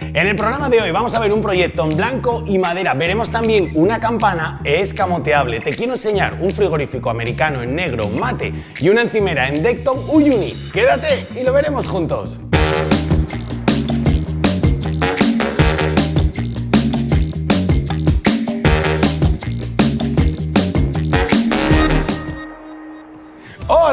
En el programa de hoy vamos a ver un proyecto en blanco y madera. Veremos también una campana escamoteable. Te quiero enseñar un frigorífico americano en negro mate y una encimera en Decton Uyuni. Quédate y lo veremos juntos.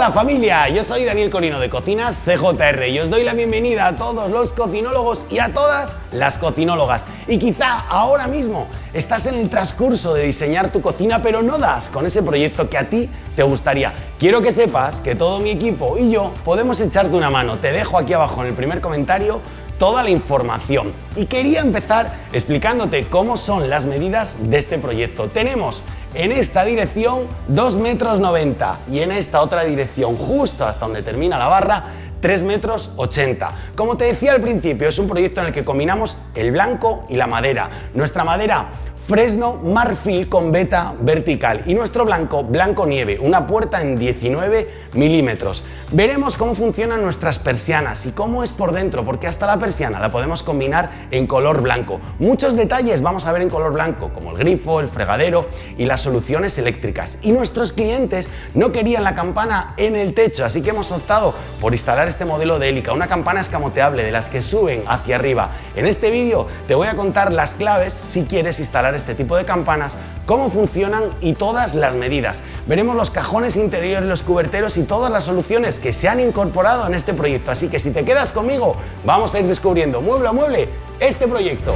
Hola familia, yo soy Daniel Corino de Cocinas CJR y os doy la bienvenida a todos los cocinólogos y a todas las cocinólogas. Y quizá ahora mismo estás en el transcurso de diseñar tu cocina pero no das con ese proyecto que a ti te gustaría. Quiero que sepas que todo mi equipo y yo podemos echarte una mano. Te dejo aquí abajo en el primer comentario toda la información. Y quería empezar explicándote cómo son las medidas de este proyecto. Tenemos en esta dirección 2 metros 90 y en esta otra dirección, justo hasta donde termina la barra, 3 metros 80. Como te decía al principio, es un proyecto en el que combinamos el blanco y la madera. Nuestra madera Fresno Marfil con beta vertical y nuestro blanco, blanco nieve, una puerta en 19 milímetros. Veremos cómo funcionan nuestras persianas y cómo es por dentro, porque hasta la persiana la podemos combinar en color blanco. Muchos detalles vamos a ver en color blanco, como el grifo, el fregadero y las soluciones eléctricas. Y nuestros clientes no querían la campana en el techo, así que hemos optado por instalar este modelo de hélica, una campana escamoteable de las que suben hacia arriba. En este vídeo te voy a contar las claves si quieres instalar este tipo de campanas, cómo funcionan y todas las medidas. Veremos los cajones interiores, los cuberteros y todas las soluciones que se han incorporado en este proyecto. Así que si te quedas conmigo, vamos a ir descubriendo mueble a mueble este proyecto.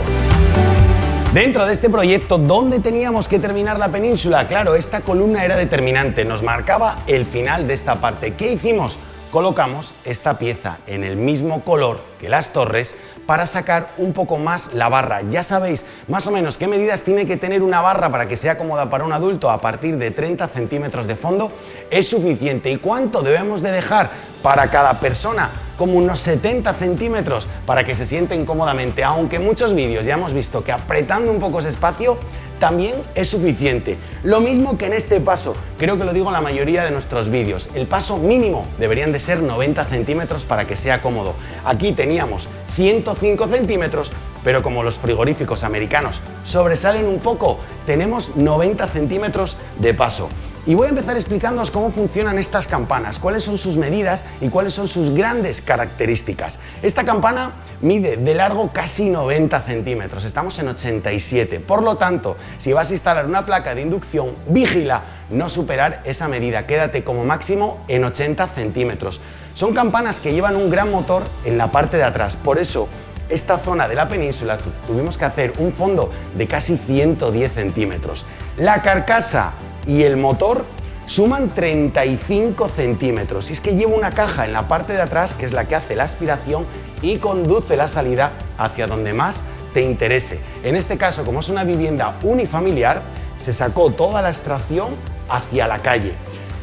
Dentro de este proyecto, ¿dónde teníamos que terminar la península? Claro, esta columna era determinante, nos marcaba el final de esta parte. ¿Qué hicimos? colocamos esta pieza en el mismo color que las torres para sacar un poco más la barra. Ya sabéis más o menos qué medidas tiene que tener una barra para que sea cómoda para un adulto a partir de 30 centímetros de fondo es suficiente. ¿Y cuánto debemos de dejar para cada persona? Como unos 70 centímetros para que se sienten cómodamente, aunque en muchos vídeos ya hemos visto que apretando un poco ese espacio también es suficiente. Lo mismo que en este paso, creo que lo digo en la mayoría de nuestros vídeos. El paso mínimo deberían de ser 90 centímetros para que sea cómodo. Aquí teníamos 105 centímetros, pero como los frigoríficos americanos sobresalen un poco, tenemos 90 centímetros de paso. Y voy a empezar explicándoos cómo funcionan estas campanas, cuáles son sus medidas y cuáles son sus grandes características. Esta campana mide de largo casi 90 centímetros, estamos en 87. Por lo tanto, si vas a instalar una placa de inducción, vigila no superar esa medida, quédate como máximo en 80 centímetros. Son campanas que llevan un gran motor en la parte de atrás, por eso esta zona de la península tuvimos que hacer un fondo de casi 110 centímetros. La carcasa y el motor suman 35 centímetros. Y es que lleva una caja en la parte de atrás que es la que hace la aspiración y conduce la salida hacia donde más te interese. En este caso, como es una vivienda unifamiliar, se sacó toda la extracción hacia la calle.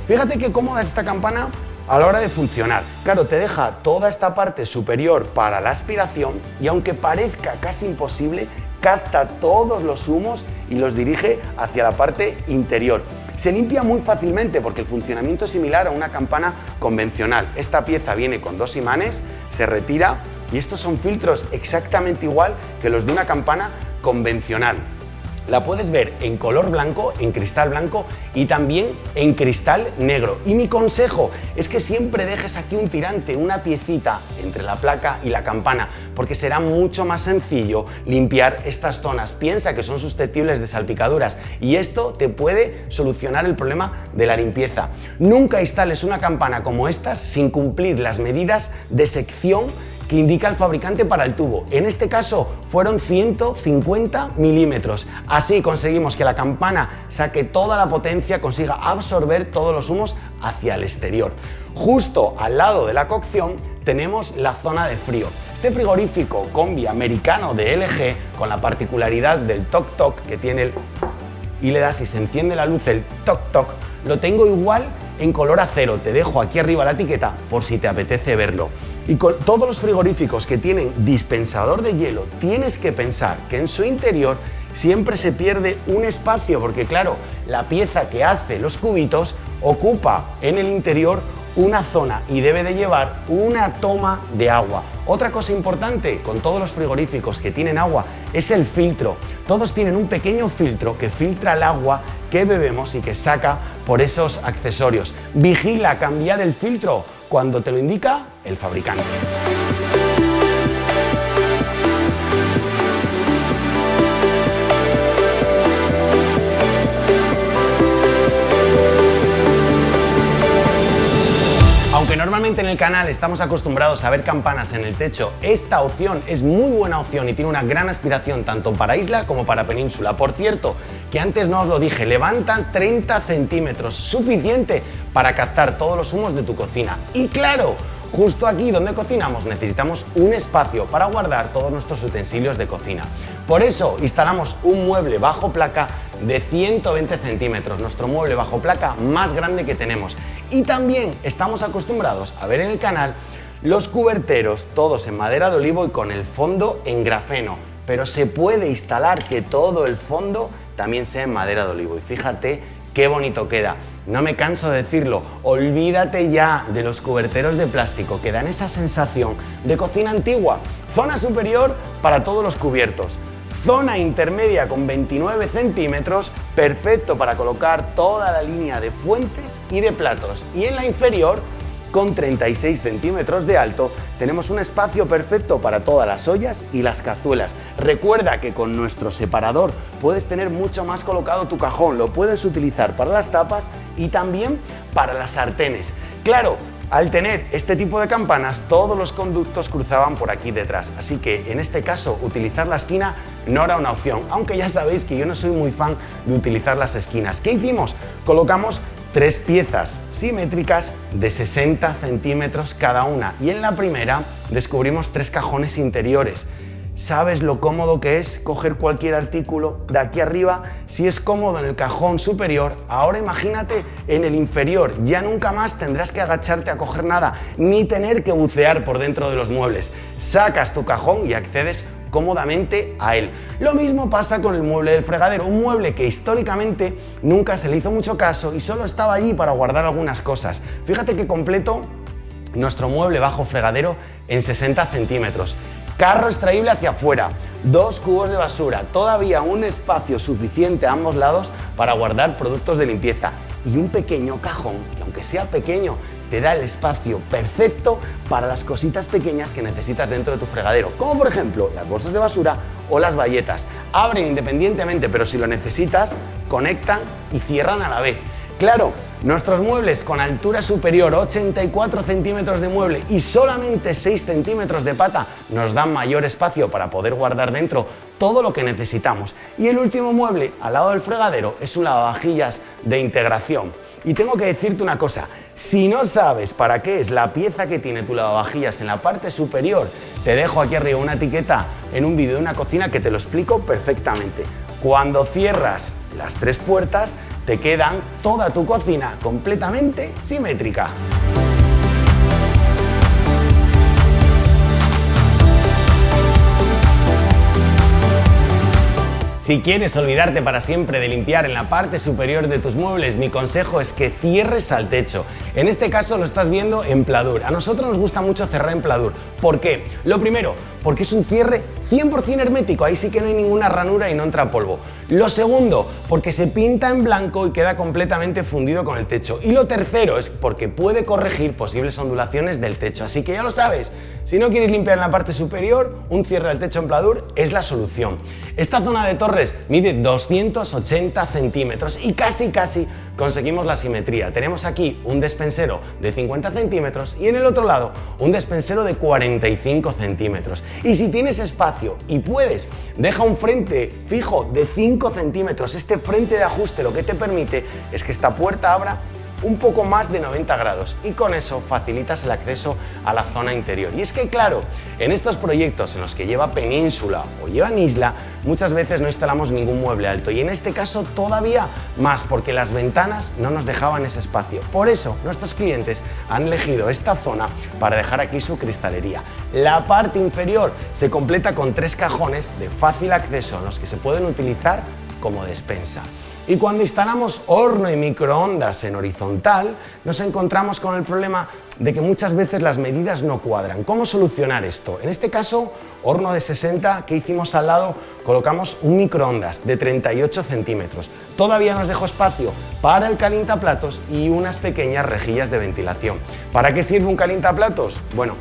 Fíjate qué cómoda es esta campana a la hora de funcionar. Claro, te deja toda esta parte superior para la aspiración y aunque parezca casi imposible, capta todos los humos y los dirige hacia la parte interior. Se limpia muy fácilmente porque el funcionamiento es similar a una campana convencional. Esta pieza viene con dos imanes, se retira y estos son filtros exactamente igual que los de una campana convencional. La puedes ver en color blanco, en cristal blanco y también en cristal negro. Y mi consejo es que siempre dejes aquí un tirante, una piecita entre la placa y la campana, porque será mucho más sencillo limpiar estas zonas. Piensa que son susceptibles de salpicaduras y esto te puede solucionar el problema de la limpieza. Nunca instales una campana como estas sin cumplir las medidas de sección que indica el fabricante para el tubo. En este caso fueron 150 milímetros. Así conseguimos que la campana saque toda la potencia, consiga absorber todos los humos hacia el exterior. Justo al lado de la cocción tenemos la zona de frío. Este frigorífico combi americano de LG, con la particularidad del toc toc que tiene el... y le das y se enciende la luz el toc toc, lo tengo igual en color acero. Te dejo aquí arriba la etiqueta por si te apetece verlo. Y con todos los frigoríficos que tienen dispensador de hielo, tienes que pensar que en su interior siempre se pierde un espacio, porque claro, la pieza que hace los cubitos ocupa en el interior una zona y debe de llevar una toma de agua. Otra cosa importante con todos los frigoríficos que tienen agua es el filtro. Todos tienen un pequeño filtro que filtra el agua que bebemos y que saca por esos accesorios. Vigila cambiar el filtro cuando te lo indica el fabricante. Aunque normalmente en el canal estamos acostumbrados a ver campanas en el techo, esta opción es muy buena opción y tiene una gran aspiración tanto para isla como para península. Por cierto, que antes no os lo dije, levanta 30 centímetros, suficiente para captar todos los humos de tu cocina. Y claro, Justo aquí donde cocinamos necesitamos un espacio para guardar todos nuestros utensilios de cocina. Por eso instalamos un mueble bajo placa de 120 centímetros, nuestro mueble bajo placa más grande que tenemos. Y también estamos acostumbrados a ver en el canal los cuberteros, todos en madera de olivo y con el fondo en grafeno. Pero se puede instalar que todo el fondo también sea en madera de olivo. Y fíjate qué bonito queda. No me canso de decirlo, olvídate ya de los cuberteros de plástico que dan esa sensación de cocina antigua. Zona superior para todos los cubiertos. Zona intermedia con 29 centímetros, perfecto para colocar toda la línea de fuentes y de platos. Y en la inferior, con 36 centímetros de alto, tenemos un espacio perfecto para todas las ollas y las cazuelas. Recuerda que con nuestro separador puedes tener mucho más colocado tu cajón, lo puedes utilizar para las tapas y también para las sartenes. Claro, al tener este tipo de campanas, todos los conductos cruzaban por aquí detrás, así que en este caso utilizar la esquina no era una opción, aunque ya sabéis que yo no soy muy fan de utilizar las esquinas. ¿Qué hicimos? Colocamos tres piezas simétricas de 60 centímetros cada una y en la primera descubrimos tres cajones interiores. ¿Sabes lo cómodo que es coger cualquier artículo de aquí arriba? Si es cómodo en el cajón superior, ahora imagínate en el inferior. Ya nunca más tendrás que agacharte a coger nada, ni tener que bucear por dentro de los muebles. Sacas tu cajón y accedes cómodamente a él. Lo mismo pasa con el mueble del fregadero, un mueble que históricamente nunca se le hizo mucho caso y solo estaba allí para guardar algunas cosas. Fíjate que completo nuestro mueble bajo fregadero en 60 centímetros. Carro extraíble hacia afuera, dos cubos de basura, todavía un espacio suficiente a ambos lados para guardar productos de limpieza y un pequeño cajón, que aunque sea pequeño, te da el espacio perfecto para las cositas pequeñas que necesitas dentro de tu fregadero, como por ejemplo las bolsas de basura o las bayetas. Abren independientemente, pero si lo necesitas, conectan y cierran a la vez. Claro, nuestros muebles con altura superior, 84 centímetros de mueble y solamente 6 centímetros de pata nos dan mayor espacio para poder guardar dentro todo lo que necesitamos. Y el último mueble al lado del fregadero es un lavavajillas de integración. Y tengo que decirte una cosa, si no sabes para qué es la pieza que tiene tu lavavajillas en la parte superior, te dejo aquí arriba una etiqueta en un vídeo de una cocina que te lo explico perfectamente. Cuando cierras las tres puertas, te quedan toda tu cocina completamente simétrica. Si quieres olvidarte para siempre de limpiar en la parte superior de tus muebles, mi consejo es que cierres al techo. En este caso lo estás viendo en pladur. A nosotros nos gusta mucho cerrar en pladur. ¿Por qué? Lo primero, porque es un cierre 100% hermético, ahí sí que no hay ninguna ranura y no entra polvo. Lo segundo, porque se pinta en blanco y queda completamente fundido con el techo. Y lo tercero es porque puede corregir posibles ondulaciones del techo. Así que ya lo sabes, si no quieres limpiar en la parte superior, un cierre del techo en pladur es la solución. Esta zona de torres mide 280 centímetros y casi casi conseguimos la simetría. Tenemos aquí un despensero de 50 centímetros y en el otro lado un despensero de 45 centímetros. Y si tienes espacio y puedes, deja un frente fijo de 5 centímetros. Este frente de ajuste lo que te permite es que esta puerta abra un poco más de 90 grados y con eso facilitas el acceso a la zona interior. Y es que claro, en estos proyectos en los que lleva península o llevan isla, muchas veces no instalamos ningún mueble alto y en este caso todavía más porque las ventanas no nos dejaban ese espacio. Por eso nuestros clientes han elegido esta zona para dejar aquí su cristalería. La parte inferior se completa con tres cajones de fácil acceso en los que se pueden utilizar como despensa. Y cuando instalamos horno y microondas en horizontal, nos encontramos con el problema de que muchas veces las medidas no cuadran. ¿Cómo solucionar esto? En este caso, horno de 60 que hicimos al lado, colocamos un microondas de 38 centímetros. Todavía nos dejó espacio para el calientaplatos y unas pequeñas rejillas de ventilación. ¿Para qué sirve un calientaplatos? Bueno,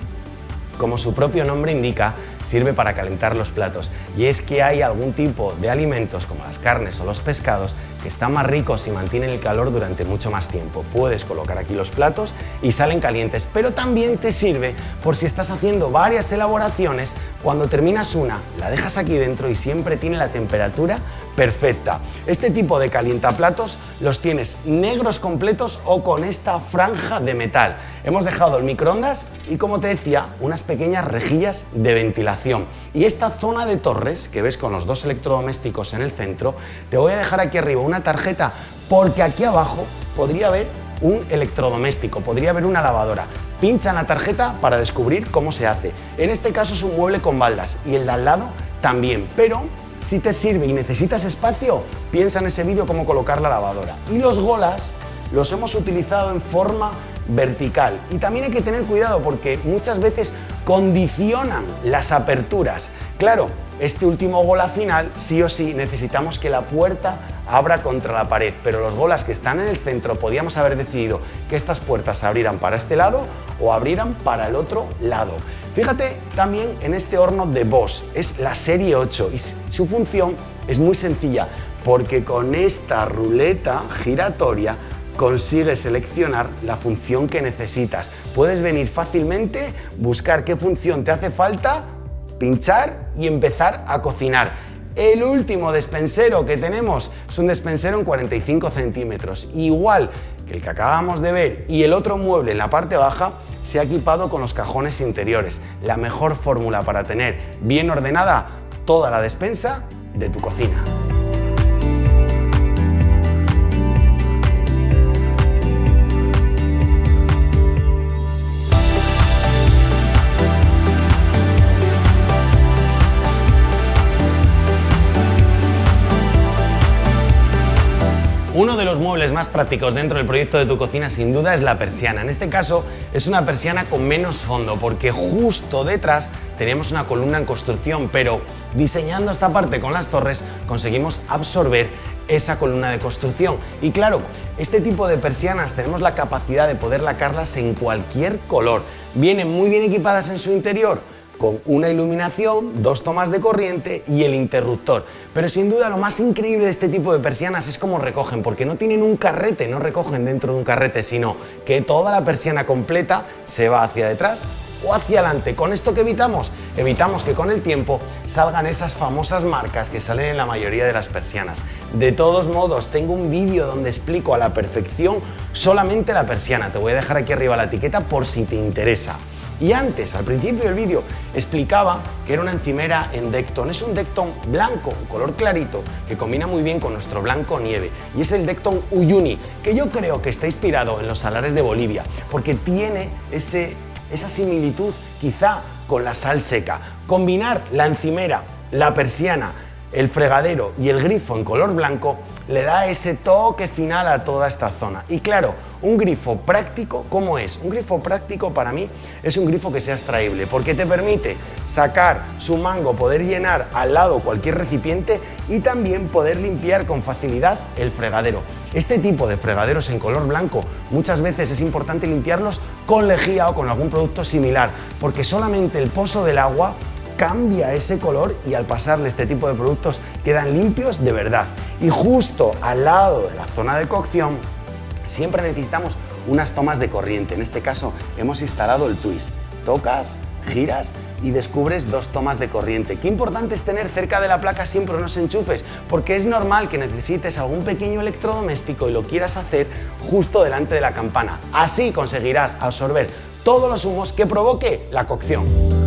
como su propio nombre indica, sirve para calentar los platos y es que hay algún tipo de alimentos como las carnes o los pescados que están más ricos y mantienen el calor durante mucho más tiempo. Puedes colocar aquí los platos y salen calientes, pero también te sirve por si estás haciendo varias elaboraciones, cuando terminas una, la dejas aquí dentro y siempre tiene la temperatura perfecta. Este tipo de calientaplatos los tienes negros completos o con esta franja de metal. Hemos dejado el microondas y como te decía, unas pequeñas rejillas de ventilación. Y esta zona de torres que ves con los dos electrodomésticos en el centro, te voy a dejar aquí arriba una tarjeta porque aquí abajo podría haber un electrodoméstico, podría haber una lavadora. Pincha en la tarjeta para descubrir cómo se hace. En este caso es un mueble con baldas y el de al lado también, pero si te sirve y necesitas espacio, piensa en ese vídeo cómo colocar la lavadora. Y los golas los hemos utilizado en forma vertical. Y también hay que tener cuidado porque muchas veces condicionan las aperturas. Claro, este último gola final, sí o sí, necesitamos que la puerta abra contra la pared, pero los golas que están en el centro podíamos haber decidido que estas puertas se abrieran para este lado o abrieran para el otro lado. Fíjate también en este horno de Bosch, es la serie 8 y su función es muy sencilla porque con esta ruleta giratoria consigues seleccionar la función que necesitas. Puedes venir fácilmente, buscar qué función te hace falta, pinchar y empezar a cocinar. El último despensero que tenemos es un despensero en 45 centímetros, igual que el que acabamos de ver y el otro mueble en la parte baja se ha equipado con los cajones interiores, la mejor fórmula para tener bien ordenada toda la despensa de tu cocina. Uno de los muebles más prácticos dentro del proyecto de tu cocina sin duda es la persiana. En este caso es una persiana con menos fondo porque justo detrás tenemos una columna en construcción, pero diseñando esta parte con las torres conseguimos absorber esa columna de construcción. Y claro, este tipo de persianas tenemos la capacidad de poder lacarlas en cualquier color. Vienen muy bien equipadas en su interior con una iluminación, dos tomas de corriente y el interruptor. Pero sin duda lo más increíble de este tipo de persianas es cómo recogen, porque no tienen un carrete, no recogen dentro de un carrete, sino que toda la persiana completa se va hacia detrás o hacia adelante. ¿Con esto que evitamos? Evitamos que con el tiempo salgan esas famosas marcas que salen en la mayoría de las persianas. De todos modos, tengo un vídeo donde explico a la perfección solamente la persiana. Te voy a dejar aquí arriba la etiqueta por si te interesa. Y antes, al principio del vídeo, explicaba que era una encimera en Decton. Es un Decton blanco, color clarito, que combina muy bien con nuestro blanco nieve. Y es el Decton Uyuni, que yo creo que está inspirado en los salares de Bolivia, porque tiene ese, esa similitud quizá con la sal seca. Combinar la encimera, la persiana, el fregadero y el grifo en color blanco le da ese toque final a toda esta zona. Y claro, un grifo práctico, ¿cómo es? Un grifo práctico para mí es un grifo que sea extraíble, porque te permite sacar su mango, poder llenar al lado cualquier recipiente y también poder limpiar con facilidad el fregadero. Este tipo de fregaderos en color blanco muchas veces es importante limpiarlos con lejía o con algún producto similar, porque solamente el pozo del agua cambia ese color y al pasarle este tipo de productos quedan limpios de verdad. Y justo al lado de la zona de cocción siempre necesitamos unas tomas de corriente. En este caso hemos instalado el twist. Tocas, giras y descubres dos tomas de corriente. Qué importante es tener cerca de la placa siempre unos enchufes, porque es normal que necesites algún pequeño electrodoméstico y lo quieras hacer justo delante de la campana. Así conseguirás absorber todos los humos que provoque la cocción.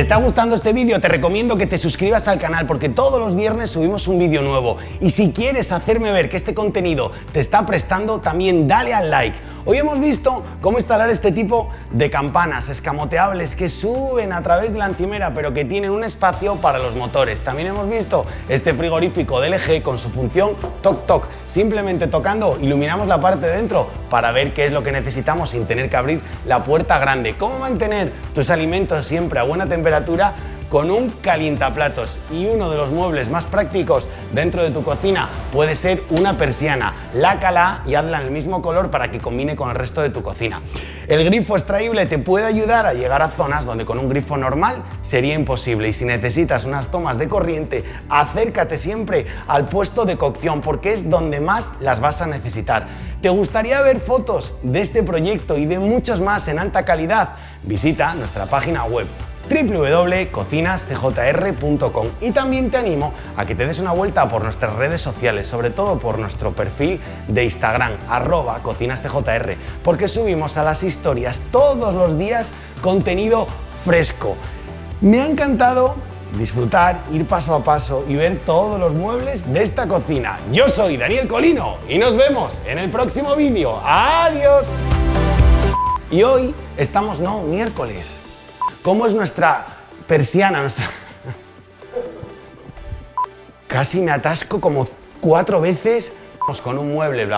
Está gustando este vídeo, te recomiendo que te suscribas al canal porque todos los viernes subimos un vídeo nuevo. Y si quieres hacerme ver que este contenido te está prestando, también dale al like. Hoy hemos visto cómo instalar este tipo de campanas escamoteables que suben a través de la encimera pero que tienen un espacio para los motores. También hemos visto este frigorífico de LG con su función Toc Toc. Simplemente tocando iluminamos la parte de dentro para ver qué es lo que necesitamos sin tener que abrir la puerta grande. ¿Cómo mantener tus alimentos siempre a buena temperatura? Con un calientaplatos y uno de los muebles más prácticos dentro de tu cocina puede ser una persiana. Lácala y hazla en el mismo color para que combine con el resto de tu cocina. El grifo extraíble te puede ayudar a llegar a zonas donde con un grifo normal sería imposible y si necesitas unas tomas de corriente, acércate siempre al puesto de cocción porque es donde más las vas a necesitar. ¿Te gustaría ver fotos de este proyecto y de muchos más en alta calidad? Visita nuestra página web www.cocinascjr.com y también te animo a que te des una vuelta por nuestras redes sociales, sobre todo por nuestro perfil de Instagram, arroba cocinascjr, porque subimos a las historias todos los días contenido fresco. Me ha encantado disfrutar, ir paso a paso y ver todos los muebles de esta cocina. Yo soy Daniel Colino y nos vemos en el próximo vídeo. ¡Adiós! Y hoy estamos, no, miércoles. ¿Cómo es nuestra persiana? Nuestra... Casi me atasco como cuatro veces con un mueble el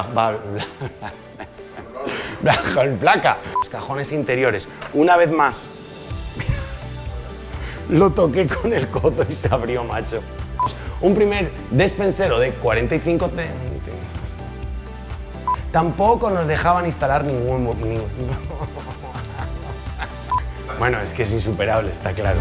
placa. Los cajones interiores. Una vez más. Lo toqué con el codo y se abrió, macho. Un primer despensero de 45 centímetros. Tampoco nos dejaban instalar ningún... ningún... Bueno, es que es insuperable, está claro.